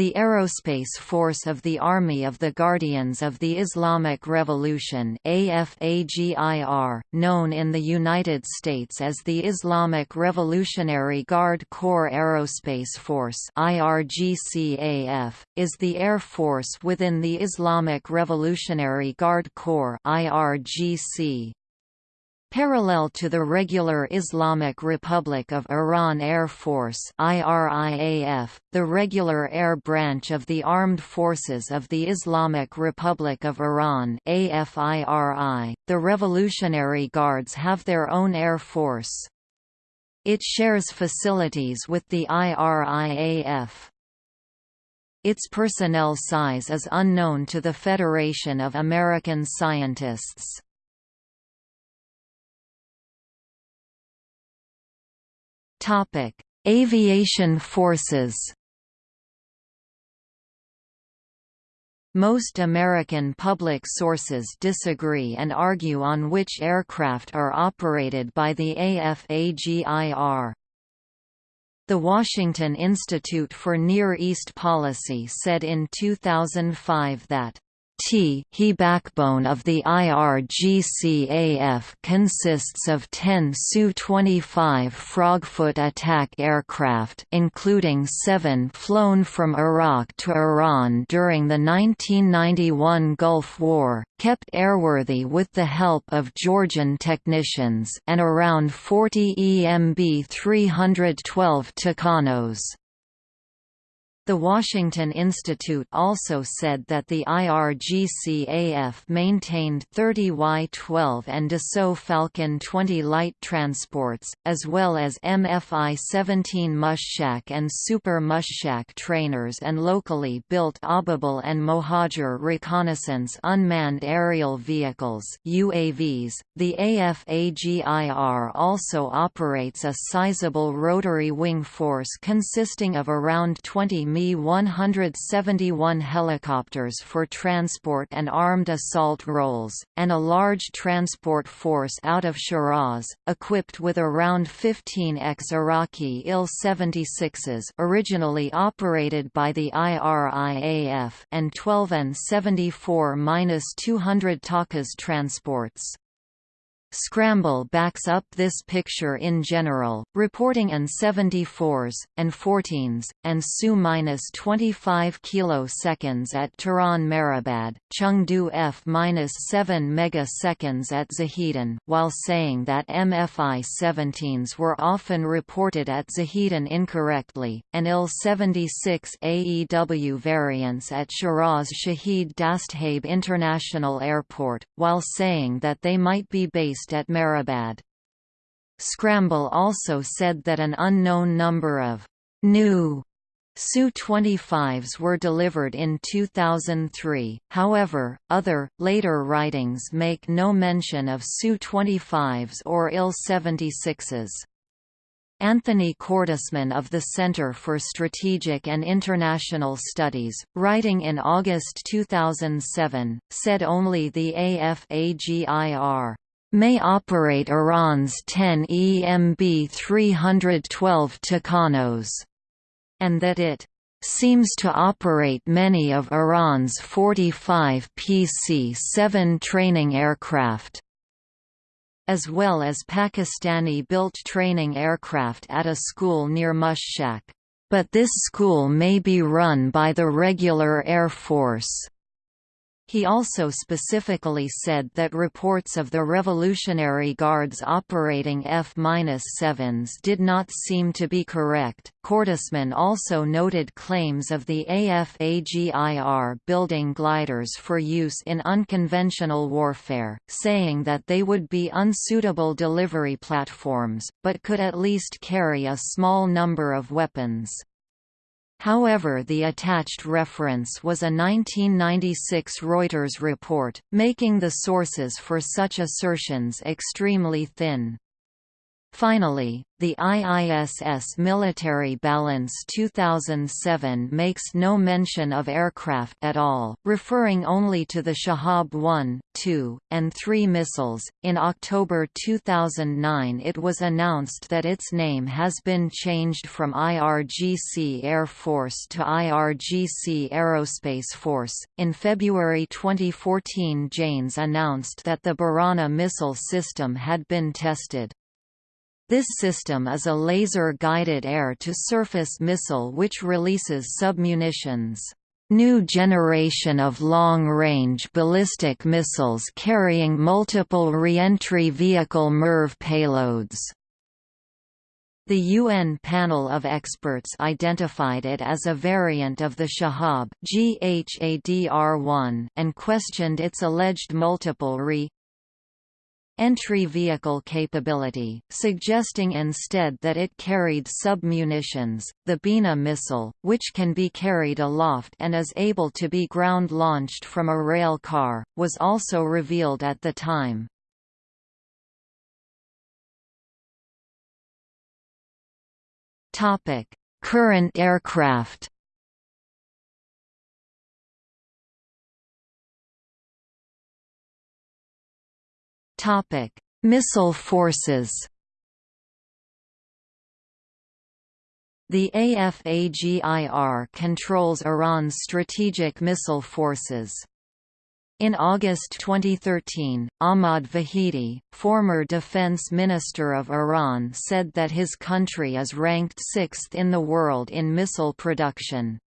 The Aerospace Force of the Army of the Guardians of the Islamic Revolution AFAGIR, known in the United States as the Islamic Revolutionary Guard Corps Aerospace Force IRGCAF, is the air force within the Islamic Revolutionary Guard Corps IRGC. Parallel to the regular Islamic Republic of Iran Air Force IRIAF, the regular air branch of the Armed Forces of the Islamic Republic of Iran AFIRI, the Revolutionary Guards have their own air force. It shares facilities with the IRIAF. Its personnel size is unknown to the Federation of American Scientists. Topic: Aviation forces. Most American public sources disagree and argue on which aircraft are operated by the AFAGIR. The Washington Institute for Near East Policy said in 2005 that T he backbone of the IRGCAF consists of 10 Su-25 Frogfoot attack aircraft including seven flown from Iraq to Iran during the 1991 Gulf War, kept airworthy with the help of Georgian technicians and around 40 EMB 312 Tucanos. The Washington Institute also said that the IRGCAF maintained 30 Y-12 and Dassault Falcon 20 light transports, as well as MFI-17 Mushak and Super Mushak trainers and locally built Ababil and Mohajer reconnaissance unmanned aerial vehicles UAVs. .The AFAGIR also operates a sizable rotary wing force consisting of around 20 Mi-171 helicopters for transport and armed assault roles, and a large transport force out of Shiraz, equipped with around 15 ex-Iraqi Il-76s originally operated by the IRIAF and 12 An-74-200 Takas transports. Scramble backs up this picture in general, reporting an 74s, and 14s, and Su-25 kiloseconds at Tehran Mehrabad, Chengdu F-7 megaseconds at Zahedan, while saying that MFI-17s were often reported at Zahedan incorrectly, and Il-76 AEW variants at Shiraz Shahid Dastgheib International Airport, while saying that they might be based at Mehrabad. Scramble also said that an unknown number of new Su-25s were delivered in 2003, however, other, later writings make no mention of Su-25s or Il-76s. Anthony Cordesman of the Center for Strategic and International Studies, writing in August 2007, said only the AFAGIR may operate Iran's 10 EMB 312 Tucanos, and that it seems to operate many of Iran's 45 PC-7 training aircraft as well as Pakistani-built training aircraft at a school near Mushak. But this school may be run by the regular Air Force. He also specifically said that reports of the Revolutionary Guards operating F-7s did not seem to be correct. Cordesman also noted claims of the AFAGIR building gliders for use in unconventional warfare, saying that they would be unsuitable delivery platforms, but could at least carry a small number of weapons. However the attached reference was a 1996 Reuters report, making the sources for such assertions extremely thin. Finally, the IISS Military Balance 2007 makes no mention of aircraft at all, referring only to the Shahab 1, 2, and 3 missiles. In October 2009, it was announced that its name has been changed from IRGC Air Force to IRGC Aerospace Force. In February 2014, Janes announced that the Barana missile system had been tested. This system is a laser-guided air-to-surface missile which releases submunitions. New generation of long-range ballistic missiles carrying multiple reentry vehicle MIRV payloads. The UN panel of experts identified it as a variant of the Shahab and questioned its alleged multiple re entry vehicle capability, suggesting instead that it carried submunitions. The Bina missile, which can be carried aloft and is able to be ground launched from a rail car, was also revealed at the time. Current aircraft. Topic: Missile forces. The AFAGIR controls Iran's strategic missile forces. In August 2013, Ahmad Vahidi, former defense minister of Iran said that his country is ranked sixth in the world in missile production.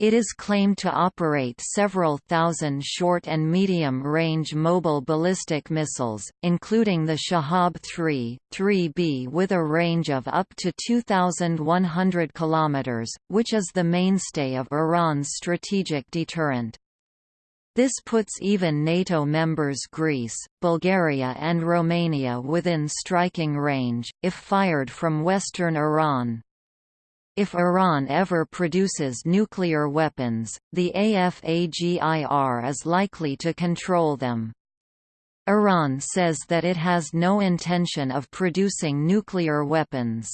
It is claimed to operate several thousand short and medium-range mobile ballistic missiles, including the Shahab 3, 3B with a range of up to 2,100 km, which is the mainstay of Iran's strategic deterrent. This puts even NATO members Greece, Bulgaria and Romania within striking range, if fired from western Iran. If Iran ever produces nuclear weapons, the AFAGIR is likely to control them. Iran says that it has no intention of producing nuclear weapons.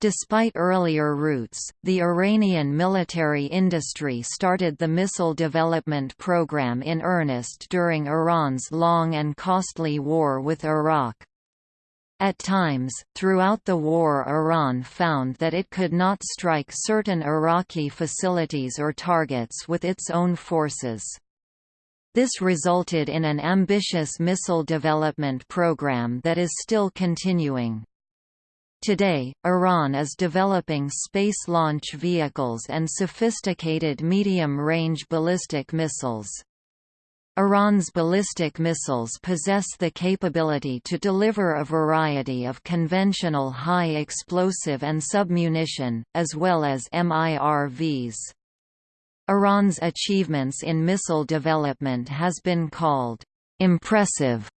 Despite earlier roots, the Iranian military industry started the missile development program in earnest during Iran's long and costly war with Iraq. At times, throughout the war Iran found that it could not strike certain Iraqi facilities or targets with its own forces. This resulted in an ambitious missile development program that is still continuing. Today, Iran is developing space launch vehicles and sophisticated medium-range ballistic missiles. Iran's ballistic missiles possess the capability to deliver a variety of conventional high explosive and submunition, as well as MIRVs. Iran's achievements in missile development has been called impressive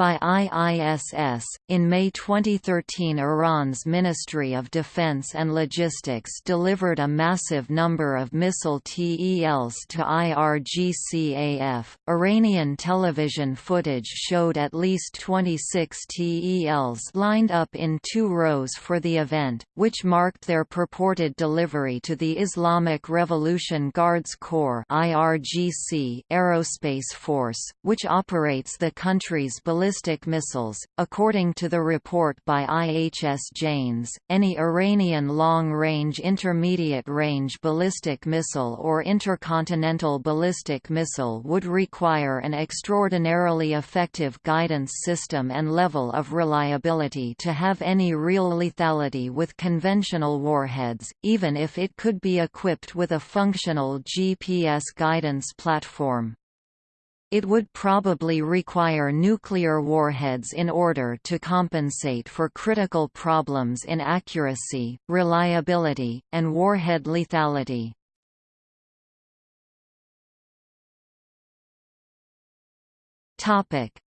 by IISS. In May 2013, Iran's Ministry of Defense and Logistics delivered a massive number of missile TELs to IRGCAF. Iranian television footage showed at least 26 TELs lined up in two rows for the event, which marked their purported delivery to the Islamic Revolution Guards Corps (IRGC) aerospace force, which operates the country's ballistic ballistic missiles. According to the report by IHS Janes, any Iranian long-range intermediate-range ballistic missile or intercontinental ballistic missile would require an extraordinarily effective guidance system and level of reliability to have any real lethality with conventional warheads, even if it could be equipped with a functional GPS guidance platform. It would probably require nuclear warheads in order to compensate for critical problems in accuracy, reliability, and warhead lethality.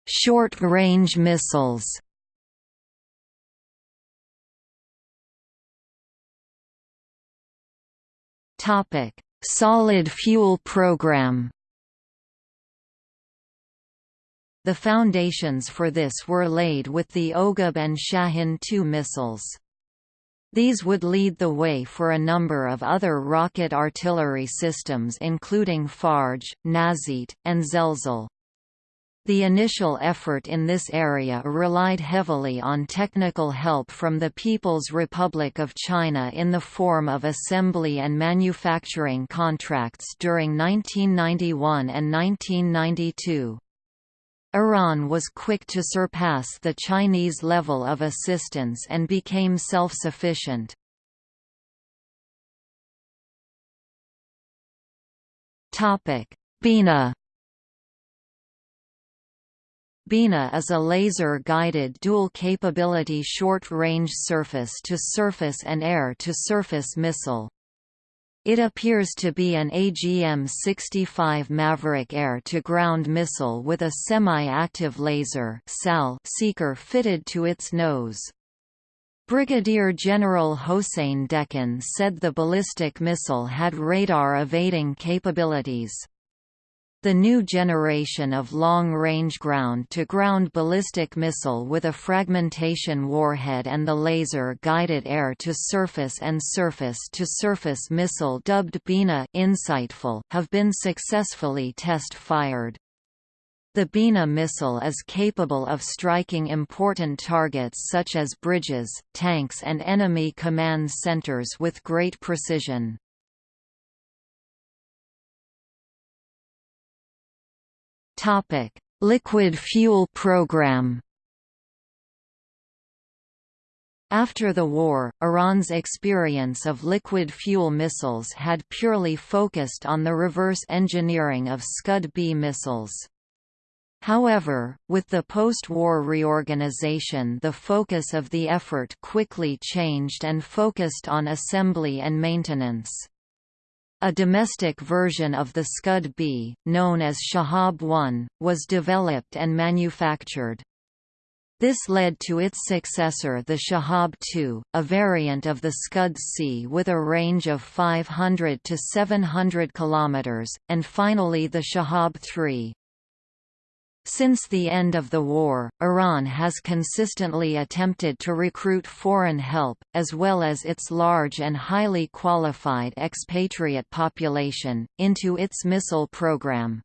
Short-range missiles Solid fuel program The foundations for this were laid with the Oghab and Shahin-2 missiles. These would lead the way for a number of other rocket artillery systems including Fajr, Nazit, and Zelzal. The initial effort in this area relied heavily on technical help from the People's Republic of China in the form of assembly and manufacturing contracts during 1991 and 1992. Iran was quick to surpass the Chinese level of assistance and became self-sufficient. Bina Bina is a laser-guided dual-capability short-range surface-to-surface and air-to-surface missile. It appears to be an AGM-65 Maverick air-to-ground missile with a semi-active laser seeker fitted to its nose. Brigadier General Hossein Dehghan said the ballistic missile had radar-evading capabilities. The new generation of long-range ground-to-ground ballistic missile with a fragmentation warhead and the laser-guided air-to-surface and surface-to-surface missile dubbed Bina Insightful have been successfully test-fired. The Bina missile is capable of striking important targets such as bridges, tanks and enemy command centers with great precision. Topic: Liquid fuel program. After the war, Iran's experience of liquid fuel missiles had purely focused on the reverse engineering of Scud-B missiles. However, with the post-war reorganization the focus of the effort quickly changed and focused on assembly and maintenance. A domestic version of the Scud-B, known as Shahab-1, was developed and manufactured. This led to its successor the Shahab-2, a variant of the Scud-C with a range of 500 to 700 km, and finally the Shahab-3. Since the end of the war, Iran has consistently attempted to recruit foreign help, as well as its large and highly qualified expatriate population, into its missile program.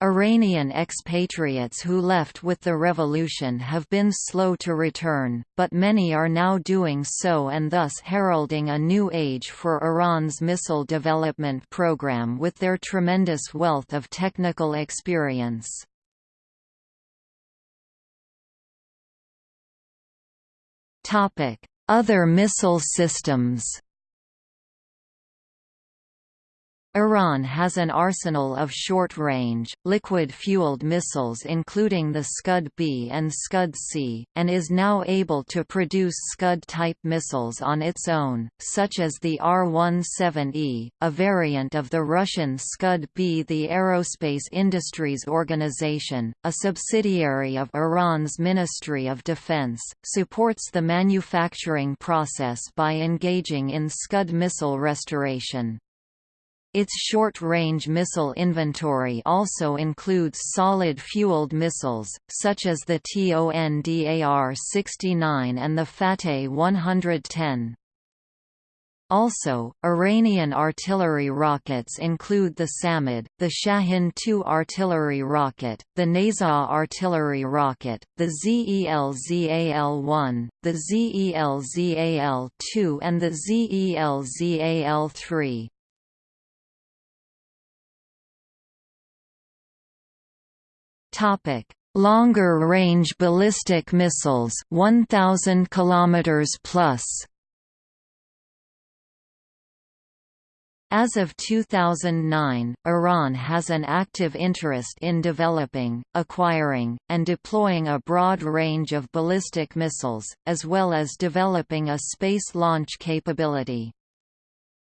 Iranian expatriates who left with the revolution have been slow to return, but many are now doing so and thus heralding a new age for Iran's missile development program with their tremendous wealth of technical experience. Other missile systems Iran has an arsenal of short-range, liquid-fueled missiles including the Scud-B and Scud-C, and is now able to produce Scud-type missiles on its own, such as the R-17E, a variant of the Russian Scud-B. The Aerospace Industries Organization, a subsidiary of Iran's Ministry of Defense, supports the manufacturing process by engaging in Scud missile restoration. Its short-range missile inventory also includes solid-fueled missiles, such as the TONDAR-69 and the Fateh 110. Also, Iranian artillery rockets include the Samad, the Shahin-2 artillery rocket, the Nazaa artillery rocket, the ZEL-ZAL-1, the ZEL-ZAL-2 and the ZEL-ZAL-3. Topic: Longer range ballistic missiles 1000 kilometers plus. As of 2009, Iran has an active interest in developing, acquiring, and deploying a broad range of ballistic missiles, as well as developing a space launch capability.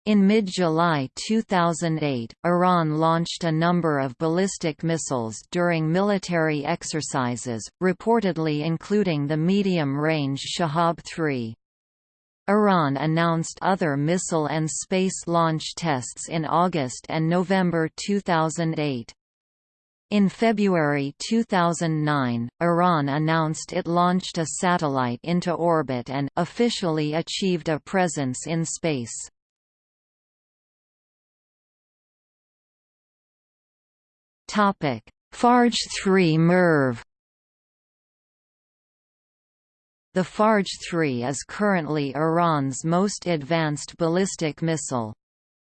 In mid-July 2008, Iran launched a number of ballistic missiles during military exercises, reportedly including the medium-range Shahab-3. Iran announced other missile and space launch tests in August and November 2008. In February 2009, Iran announced it launched a satellite into orbit and officially achieved a presence in space. Topic: Fajr 3 MIRV The Fajr 3 is currently Iran's most advanced ballistic missile.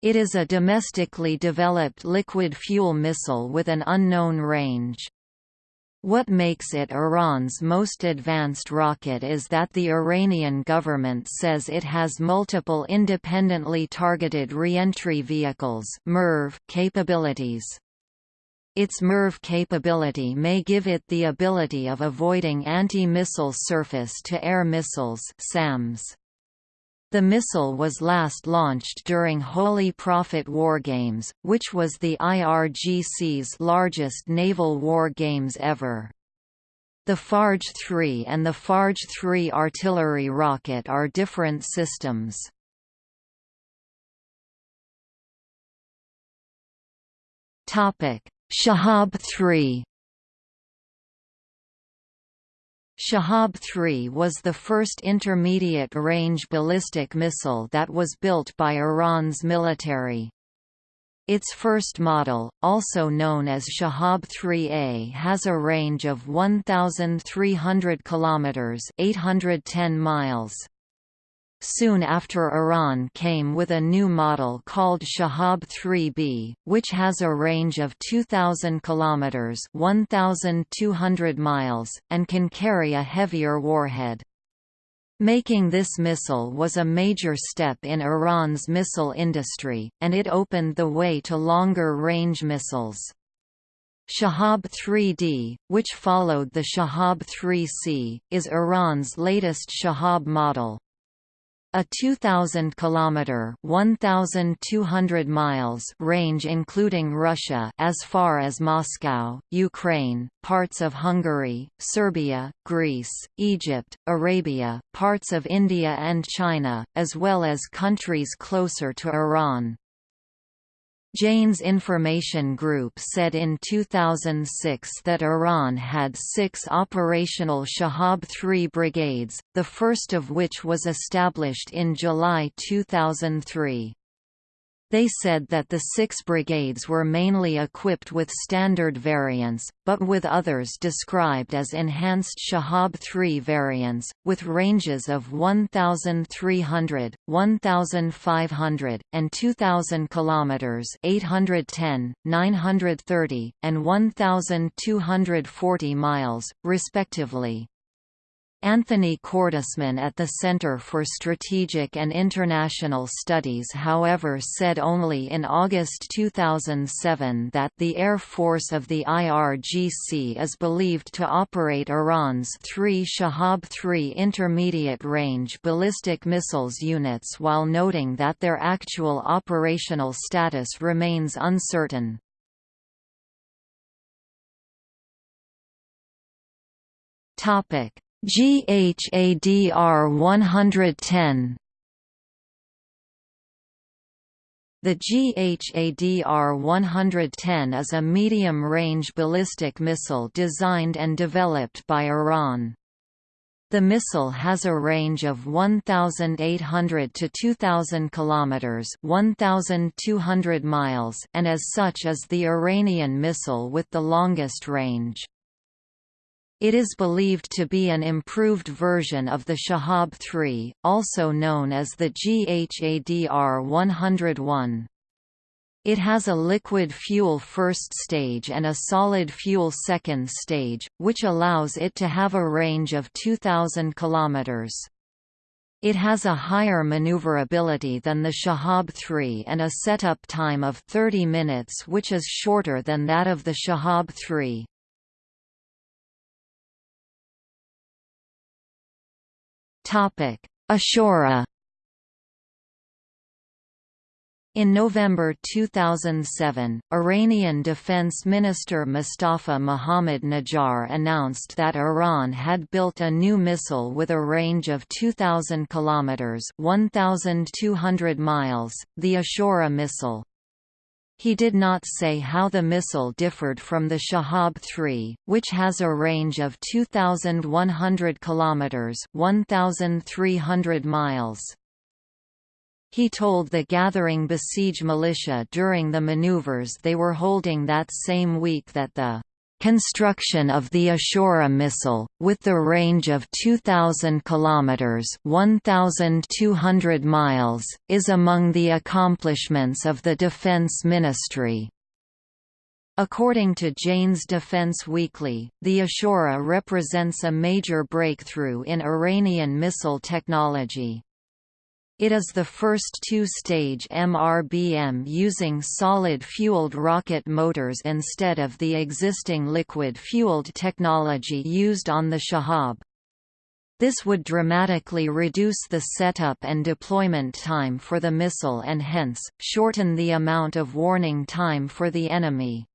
It is a domestically developed liquid fuel missile with an unknown range. What makes it Iran's most advanced rocket is that the Iranian government says it has multiple independently targeted reentry vehicles capabilities. Its MIRV capability may give it the ability of avoiding anti-missile surface-to-air missiles SAMs. The missile was last launched during Holy Prophet War Games, which was the IRGC's largest naval war games ever. The Fajr 3 and the Fajr 3 artillery rocket are different systems. Shahab 3 Shahab 3 was the first intermediate-range ballistic missile that was built by Iran's military. Its first model, also known as Shahab 3A has a range of 1,300 km 810 miles. Soon after Iran came with a new model called Shahab 3B, which has a range of 2,000 km 1,200 miles, and can carry a heavier warhead. Making this missile was a major step in Iran's missile industry, and it opened the way to longer-range missiles. Shahab 3D, which followed the Shahab 3C, is Iran's latest Shahab model. A 2,000 kilometer (1,200 miles) range including Russia as far as Moscow, Ukraine, parts of Hungary, Serbia, Greece, Egypt, Arabia, parts of India and China, as well as countries closer to Iran. Jane's Information Group said in 2006 that Iran had six operational Shahab-3 brigades, the first of which was established in July 2003. They said that the six brigades were mainly equipped with standard variants, but with others described as enhanced Shahab 3 variants, with ranges of 1,300, 1,500, and 2,000 km 810, 930, and 1,240 miles, respectively. Anthony Cordesman at the Center for Strategic and International Studies however said only in August 2007 that the Air Force of the IRGC is believed to operate Iran's three Shahab-3 intermediate-range ballistic missiles units while noting that their actual operational status remains uncertain. Topic GHADR 110 The GHADR 110 is a medium-range ballistic missile designed and developed by Iran. The missile has a range of 1,800 to 2,000 kilometers (1,200 miles), and as such is the Iranian missile with the longest range. It is believed to be an improved version of the Shahab 3, also known as the GHADR 101. It has a liquid fuel first stage and a solid fuel second stage, which allows it to have a range of 2,000 km. It has a higher maneuverability than the Shahab 3 and a setup time of 30 minutes which is shorter than that of the Shahab 3. Topic: Ashura. In November 2007, Iranian Defense Minister Mustafa Mohammad Najjar announced that Iran had built a new missile with a range of 2,000 kilometers (1,200 miles), the Ashura missile. He did not say how the missile differed from the Shahab 3, which has a range of 2100 kilometers, 1300 miles. He told the gathering Basij militia during the maneuvers they were holding that same week that the construction of the Ashura missile, with the range of 2,000 kilometers (1,200 miles), is among the accomplishments of the Defense Ministry. According to Jane's Defense Weekly, the Ashura represents a major breakthrough in Iranian missile technology. It is the first two-stage MRBM using solid-fueled rocket motors instead of the existing liquid-fueled technology used on the Shahab. This would dramatically reduce the setup and deployment time for the missile and hence, shorten the amount of warning time for the enemy.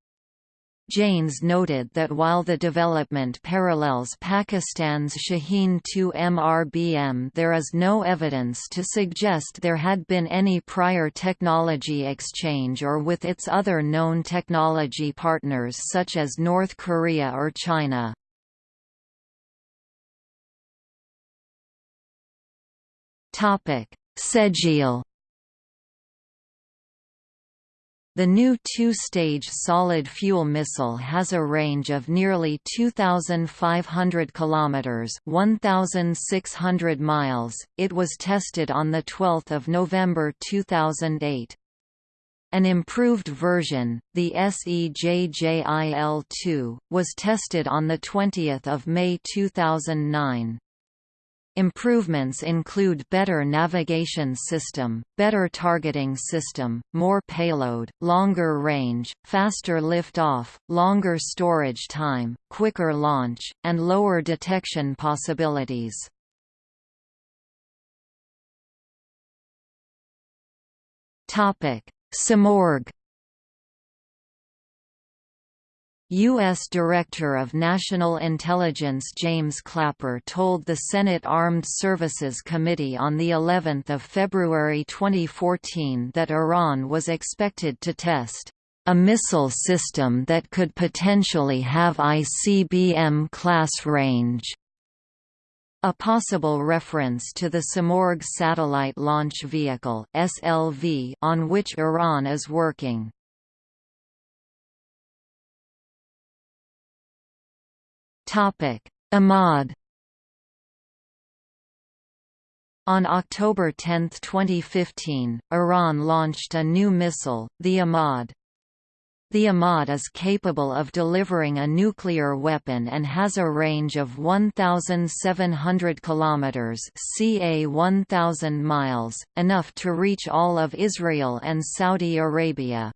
Janes noted that while the development parallels Pakistan's Shaheen-2 MRBM there is no evidence to suggest there had been any prior technology exchange or with its other known technology partners such as North Korea or China. Sejil the new two-stage solid-fuel missile has a range of nearly 2,500 kilometers (1,600 miles). It was tested on the 12th of November 2008. An improved version, the SEJJIL-2, was tested on the 20th of May 2009. Improvements include better navigation system, better targeting system, more payload, longer range, faster lift-off, longer storage time, quicker launch, and lower detection possibilities. Simorgh U.S. Director of National Intelligence James Clapper told the Senate Armed Services Committee on the 11th of February 2014 that Iran was expected to test a missile system that could potentially have ICBM class range. A possible reference to the Simorgh Satellite Launch Vehicle on which Iran is working. Imad On October 10, 2015, Iran launched a new missile, the Imad. The Imad is capable of delivering a nuclear weapon and has a range of 1,700 km (ca 1,000 miles), enough to reach all of Israel and Saudi Arabia.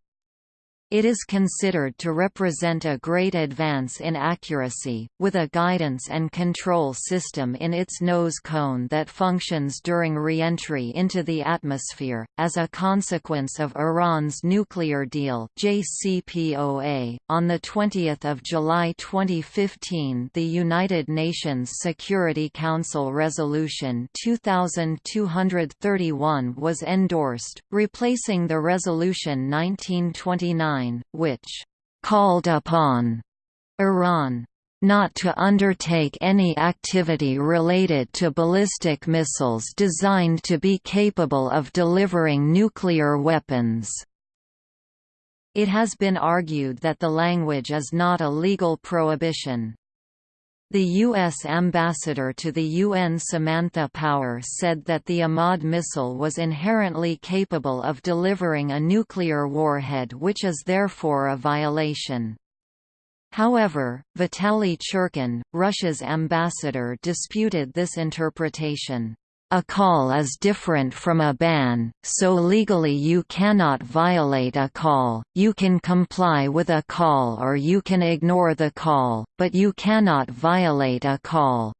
It is considered to represent a great advance in accuracy, with a guidance and control system in its nose cone that functions during re-entry into the atmosphere. As a consequence of Iran's nuclear deal (JCPOA), on the 20th of July 2015, the United Nations Security Council Resolution 2231 was endorsed, replacing the Resolution 1929 which called upon Iran not to undertake any activity related to ballistic missiles designed to be capable of delivering nuclear weapons. It has been argued that the language is not a legal prohibition. The U.S. ambassador to the UN Samantha Power said that the Imad missile was inherently capable of delivering a nuclear warhead which is therefore a violation. However, Vitaly Churkin, Russia's ambassador disputed this interpretation. A call is different from a ban, so legally you cannot violate a call, you can comply with a call or you can ignore the call, but you cannot violate a call.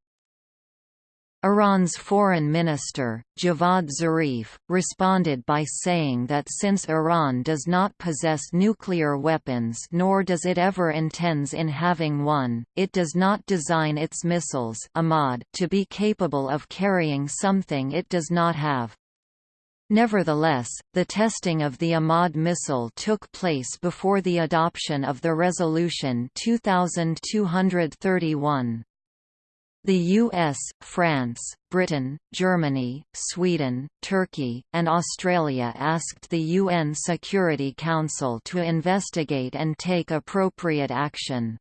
Iran's foreign minister, Javad Zarif, responded by saying that since Iran does not possess nuclear weapons nor does it ever intends in having one, it does not design its missiles to be capable of carrying something it does not have. Nevertheless, the testing of the Imad missile took place before the adoption of the Resolution 2231. The US, France, Britain, Germany, Sweden, Turkey, and Australia asked the UN Security Council to investigate and take appropriate action.